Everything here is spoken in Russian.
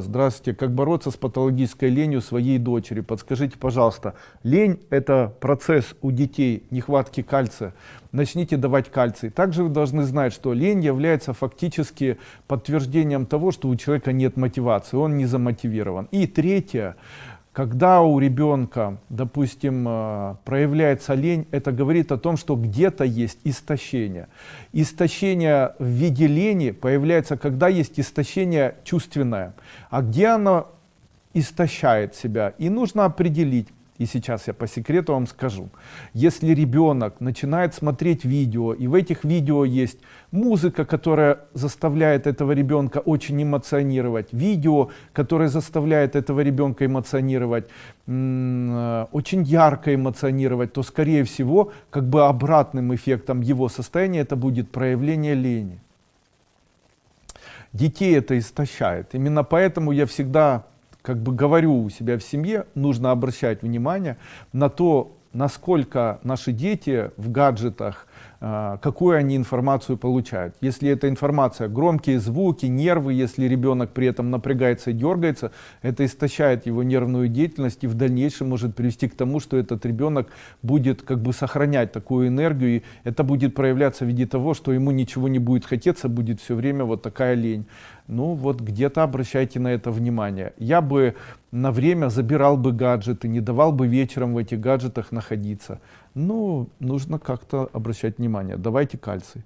Здравствуйте. Как бороться с патологической ленью своей дочери? Подскажите, пожалуйста. Лень – это процесс у детей нехватки кальция. Начните давать кальций. Также вы должны знать, что лень является фактически подтверждением того, что у человека нет мотивации, он не замотивирован. И третье когда у ребенка, допустим, э, проявляется лень, это говорит о том, что где-то есть истощение. Истощение в виде лени появляется, когда есть истощение чувственное. А где оно истощает себя? И нужно определить, и сейчас я по секрету вам скажу. Если ребенок начинает смотреть видео, и в этих видео есть музыка, которая заставляет этого ребенка очень эмоционировать, видео, которое заставляет этого ребенка эмоционировать, э, очень ярко эмоционировать, то скорее всего, как бы обратным эффектом его состояния это будет проявление лени. Детей это истощает. Именно поэтому я всегда как бы говорю у себя в семье, нужно обращать внимание на то, насколько наши дети в гаджетах, какую они информацию получают. Если эта информация громкие звуки, нервы, если ребенок при этом напрягается и дергается, это истощает его нервную деятельность и в дальнейшем может привести к тому, что этот ребенок будет как бы сохранять такую энергию, и это будет проявляться в виде того, что ему ничего не будет хотеться, будет все время вот такая лень. Ну вот где-то обращайте на это внимание. Я бы на время забирал бы гаджеты, не давал бы вечером в этих гаджетах находиться. Ну, нужно как-то обращать внимание. Давайте кальций.